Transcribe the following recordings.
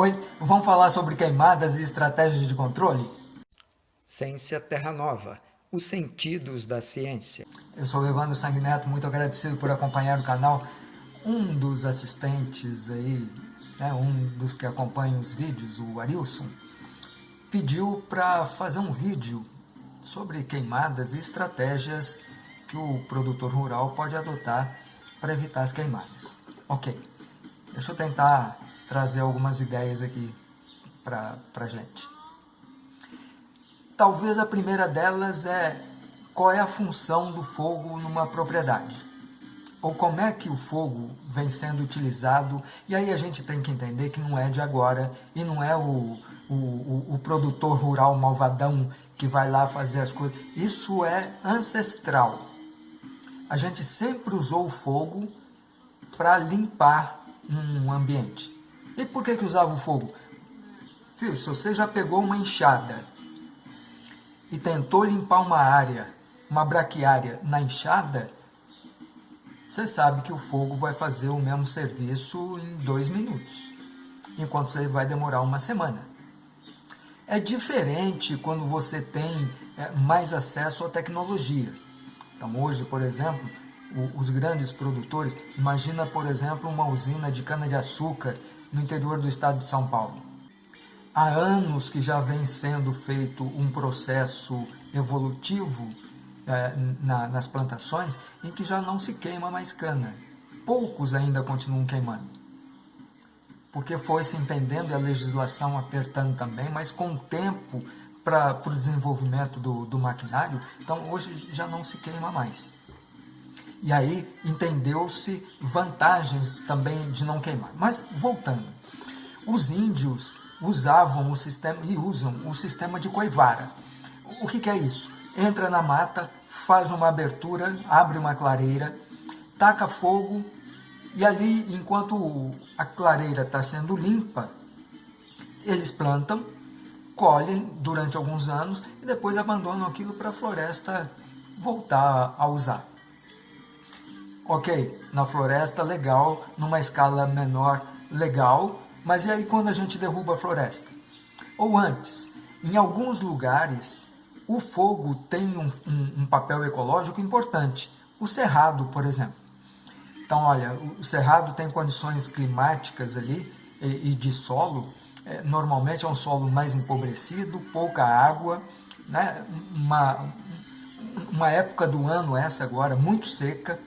Oi, vamos falar sobre queimadas e estratégias de controle? Ciência Terra Nova, os sentidos da ciência. Eu sou o Evandro Sanguineto, muito agradecido por acompanhar o canal. Um dos assistentes aí, né, um dos que acompanha os vídeos, o Arilson, pediu para fazer um vídeo sobre queimadas e estratégias que o produtor rural pode adotar para evitar as queimadas. Ok, deixa eu tentar trazer algumas ideias aqui para a gente. Talvez a primeira delas é qual é a função do fogo numa propriedade. Ou como é que o fogo vem sendo utilizado. E aí a gente tem que entender que não é de agora e não é o, o, o, produtor rural malvadão que vai lá fazer as coisas. Isso é ancestral. A gente sempre usou o fogo para limpar um ambiente. E por que, que usava o fogo? Filho, se você já pegou uma enxada e tentou limpar uma área, uma braquiária na enxada, você sabe que o fogo vai fazer o mesmo serviço em dois minutos, enquanto você vai demorar uma semana. É diferente quando você tem é, mais acesso à tecnologia. Então hoje, por exemplo, os grandes produtores, imagina, por exemplo, uma usina de cana-de-açúcar no interior do estado de São Paulo. Há anos que já vem sendo feito um processo evolutivo eh, na, nas plantações em que já não se queima mais cana. Poucos ainda continuam queimando. Porque foi se entendendo e a legislação apertando também, mas com o tempo para o desenvolvimento do, do maquinário, então hoje já não se queima mais. E aí entendeu-se vantagens também de não queimar. Mas voltando, os índios usavam o sistema e usam o sistema de coivara. O que, que é isso? Entra na mata, faz uma abertura, abre uma clareira, taca fogo e ali, enquanto a clareira está sendo limpa, eles plantam, colhem durante alguns anos e depois abandonam aquilo para a floresta voltar a usar. Ok, na floresta, legal, numa escala menor, legal, mas e aí quando a gente derruba a floresta? Ou antes, em alguns lugares, o fogo tem um, um, um papel ecológico importante. O cerrado, por exemplo. Então, olha, o cerrado tem condições climáticas ali e, e de solo. É, normalmente é um solo mais empobrecido, pouca água, né? uma, uma época do ano essa agora muito seca,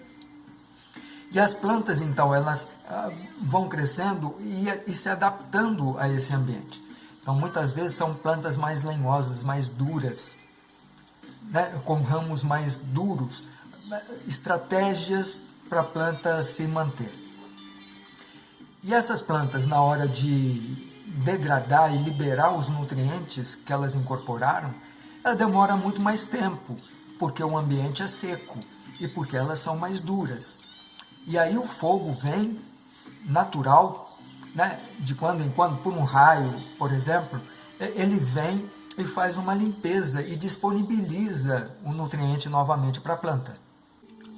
e as plantas, então, elas ah, vão crescendo e, e se adaptando a esse ambiente. Então, muitas vezes são plantas mais lenhosas, mais duras, né, com ramos mais duros, estratégias para a planta se manter. E essas plantas, na hora de degradar e liberar os nutrientes que elas incorporaram, ela demora muito mais tempo, porque o ambiente é seco e porque elas são mais duras. E aí o fogo vem natural, né? de quando em quando, por um raio, por exemplo, ele vem e faz uma limpeza e disponibiliza o nutriente novamente para a planta.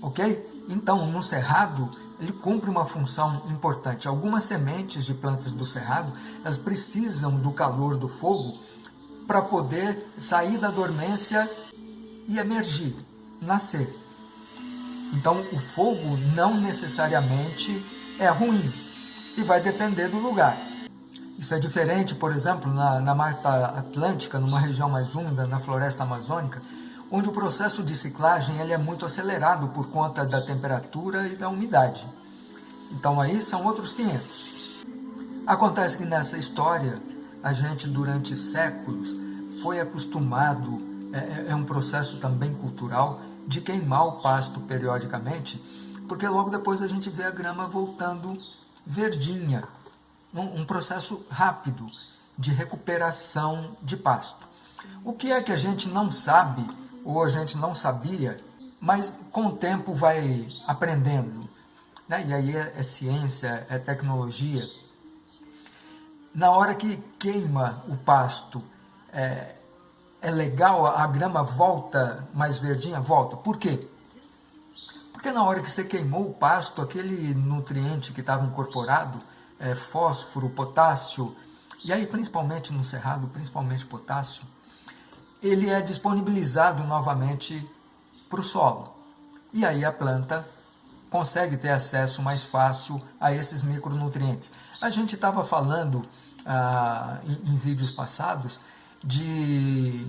Ok? Então, no cerrado, ele cumpre uma função importante. Algumas sementes de plantas do cerrado, elas precisam do calor do fogo para poder sair da dormência e emergir, nascer. Então, o fogo não necessariamente é ruim e vai depender do lugar. Isso é diferente, por exemplo, na, na Mata Atlântica, numa região mais úmida, na floresta amazônica, onde o processo de ciclagem ele é muito acelerado por conta da temperatura e da umidade. Então aí são outros 500. Acontece que nessa história, a gente durante séculos foi acostumado, é, é, é um processo também cultural, de queimar o pasto periodicamente, porque logo depois a gente vê a grama voltando verdinha. Um, processo rápido de recuperação de pasto. O que é que a gente não sabe, ou a gente não sabia, mas com o tempo vai aprendendo. Né? E aí é, é ciência, é tecnologia. Na hora que queima o pasto, é, é legal, a grama volta mais verdinha? Volta. Por quê? Porque na hora que você queimou o pasto, aquele nutriente que estava incorporado, é, fósforo, potássio, e aí principalmente no cerrado, principalmente potássio, ele é disponibilizado novamente para o solo. E aí a planta consegue ter acesso mais fácil a esses micronutrientes. A gente estava falando ah, em, em, vídeos passados de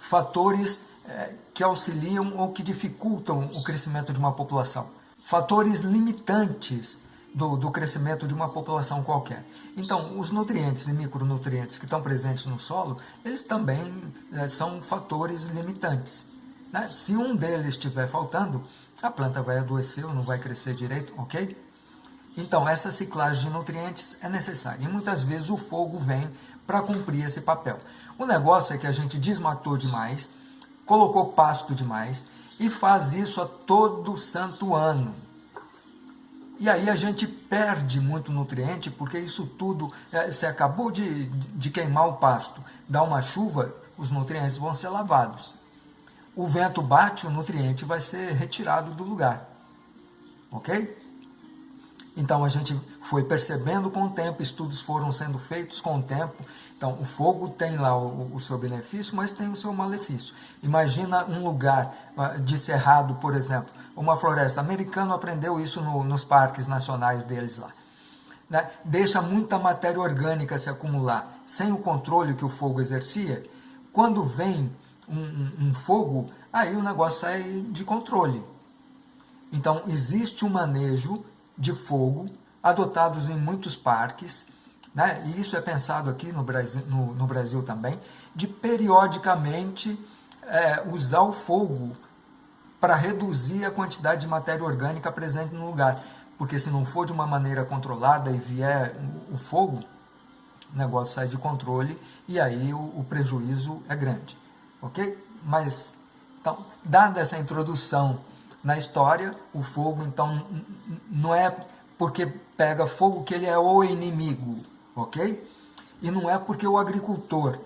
fatores eh, que auxiliam ou que dificultam o crescimento de uma população. Fatores limitantes do, do crescimento de uma população qualquer. Então, os nutrientes e micronutrientes que estão presentes no solo, eles também eh, são fatores limitantes. Né? Se um deles estiver faltando, a planta vai adoecer ou não vai crescer direito, ok? Então, essa ciclagem de nutrientes é necessária. E muitas vezes o fogo vem para cumprir esse papel. O negócio é que a gente desmatou demais, colocou pasto demais e faz isso a todo santo ano. E aí a gente perde muito nutriente, porque isso tudo, é, você acabou de, de queimar o pasto, dá uma chuva, os nutrientes vão ser lavados o vento bate, o nutriente vai ser retirado do lugar. Ok? Então a gente foi percebendo com o tempo, estudos foram sendo feitos com o tempo. Então o fogo tem lá o, o seu benefício, mas tem o seu malefício. Imagina um lugar uh, de cerrado, por exemplo, uma floresta. O americano aprendeu isso no, nos parques nacionais deles lá. Né? Deixa muita matéria orgânica se acumular sem o controle que o fogo exercia. Quando vem um, um, um fogo, aí o negócio sai de controle. Então, existe um manejo de fogo adotados em muitos parques, né? e isso é pensado aqui no Brasil, no, no Brasil também, de periodicamente é, usar o fogo para reduzir a quantidade de matéria orgânica presente no lugar. Porque se não for de uma maneira controlada e vier o fogo, o negócio sai de controle e aí o, o prejuízo é grande ok? Mas, então, dada essa introdução na história, o fogo, então, não é porque pega fogo que ele é o inimigo, ok? E não é porque o agricultor,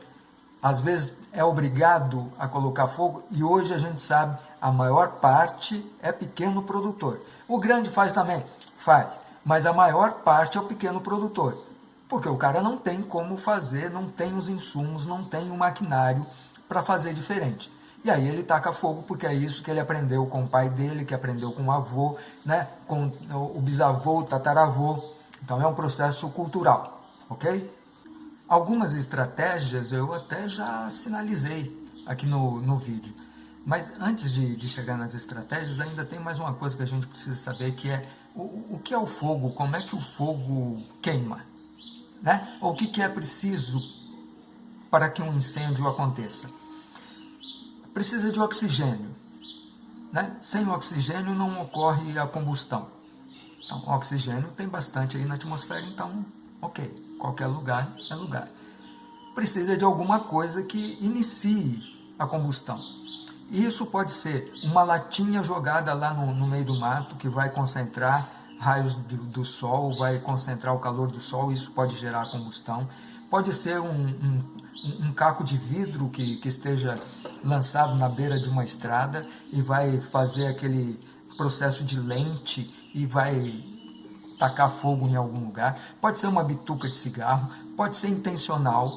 às vezes, é obrigado a colocar fogo, e hoje a gente sabe, a maior parte é pequeno produtor. O grande faz também? Faz, mas a maior parte é o pequeno produtor, porque o cara não tem como fazer, não tem os insumos, não tem o maquinário, para fazer diferente. E aí ele taca fogo porque é isso que ele aprendeu com o pai dele, que aprendeu com o avô, né? com o bisavô, o tataravô. Então é um processo cultural, ok? Algumas estratégias eu até já sinalizei aqui no, no vídeo. Mas antes de, de chegar nas estratégias, ainda tem mais uma coisa que a gente precisa saber, que é o, o que é o fogo, como é que o fogo queima, né? Ou o que, que é preciso para que um incêndio aconteça? Precisa de oxigênio. Né? Sem oxigênio não ocorre a combustão. Então, oxigênio tem bastante aí na atmosfera, então, ok, qualquer lugar é lugar. Precisa de alguma coisa que inicie a combustão. Isso pode ser uma latinha jogada lá no, no meio do mato, que vai concentrar raios do, do sol, vai concentrar o calor do sol, isso pode gerar combustão. Pode ser um, um, um caco de vidro que, que esteja lançado na beira de uma estrada e vai fazer aquele processo de lente e vai tacar fogo em algum lugar. Pode ser uma bituca de cigarro, pode ser intencional.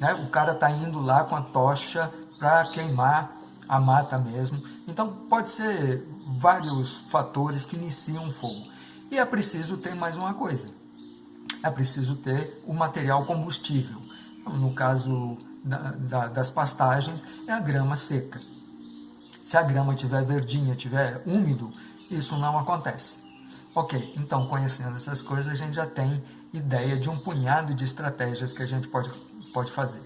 Né? O cara está indo lá com a tocha para queimar a mata mesmo. Então pode ser vários fatores que iniciam o fogo. E é preciso ter mais uma coisa é preciso ter o material combustível. No caso da, da, das pastagens, é a grama seca. Se a grama estiver verdinha, estiver úmido, isso não acontece. Ok, então conhecendo essas coisas, a gente já tem ideia de um punhado de estratégias que a gente pode, pode fazer.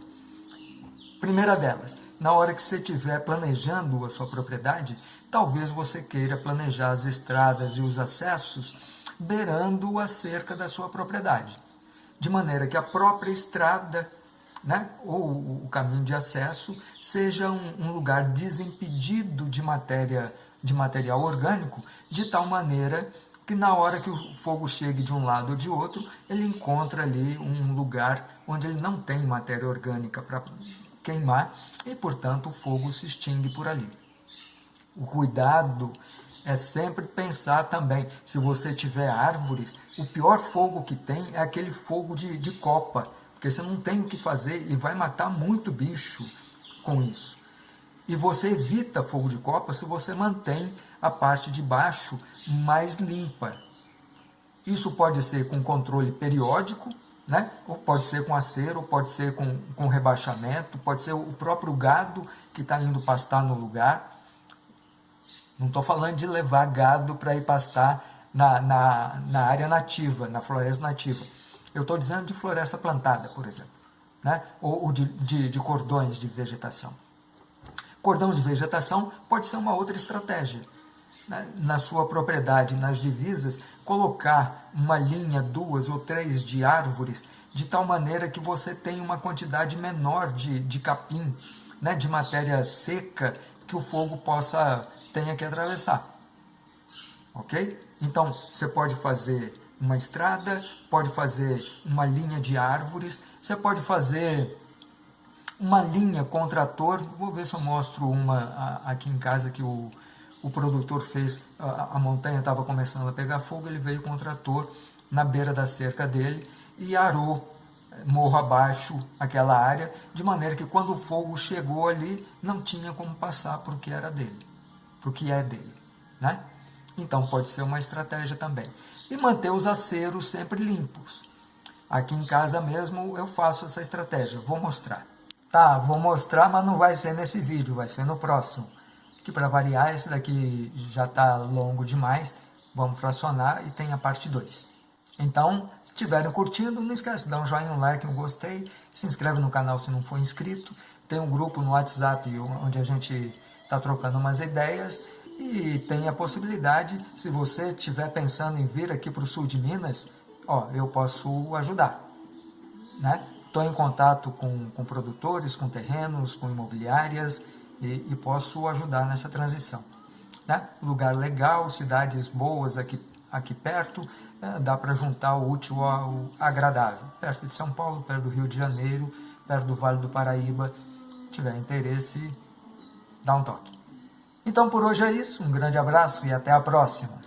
Primeira delas, na hora que você estiver planejando a sua propriedade, talvez você queira planejar as estradas e os acessos beirando a cerca da sua propriedade. De maneira que a própria estrada né, ou o caminho de acesso seja um, um lugar desimpedido de matéria de material orgânico, de tal maneira que na hora que o fogo chegue de um lado ou de outro, ele encontra ali um lugar onde ele não tem matéria orgânica para queimar e, portanto, o fogo se extingue por ali. O cuidado é sempre pensar também, se você tiver árvores, o pior fogo que tem é aquele fogo de, de copa, porque você não tem o que fazer e vai matar muito bicho com isso. E você evita fogo de copa se você mantém a parte de baixo mais limpa. Isso pode ser com controle periódico, né? ou pode ser com acero, pode ser com, com rebaixamento, pode ser o próprio gado que está indo pastar no lugar. Não estou falando de levar gado para ir pastar na, na, na área nativa, na floresta nativa. Eu estou dizendo de floresta plantada, por exemplo, né? ou, ou de, de, de cordões de vegetação. Cordão de vegetação pode ser uma outra estratégia. Né? Na sua propriedade, nas divisas, colocar uma linha, duas ou três de árvores, de tal maneira que você tenha uma quantidade menor de, de capim, né? de matéria seca, que o fogo possa tenha que atravessar. Ok? Então, você pode fazer uma estrada, pode fazer uma linha de árvores, você pode fazer uma linha com trator. Vou ver se eu mostro uma aqui em casa que o, o produtor fez. A, a montanha estava começando a pegar fogo, ele veio com o trator na beira da cerca dele e arou eh, morro abaixo aquela área, de maneira que quando o fogo chegou ali, não tinha como passar porque era dele, porque é dele, né? Então pode ser uma estratégia também. E manter os aceros sempre limpos. Aqui em casa mesmo eu faço essa estratégia, vou mostrar. Tá, vou mostrar, mas não vai ser nesse vídeo, vai ser no próximo. Que para variar, esse daqui já está longo demais, vamos fracionar e tem a parte 2. Então, se estiverem curtindo, não esquece de dar um joinha, um like, um gostei, se inscreve no canal se não for inscrito, tem um grupo no WhatsApp onde a gente está trocando umas ideias e tem a possibilidade, se você estiver pensando em vir aqui para o sul de Minas, ó, eu posso ajudar. Né? Estou em contato com, com produtores, com terrenos, com imobiliárias e, e posso ajudar nessa transição. Né? Lugar legal, cidades boas aqui, aqui perto, é, dá para juntar o útil ao agradável. Perto de São Paulo, perto do Rio de Janeiro, perto do Vale do Paraíba. Se tiver interesse, dá um toque. Então por hoje é isso, um grande abraço e até a próxima.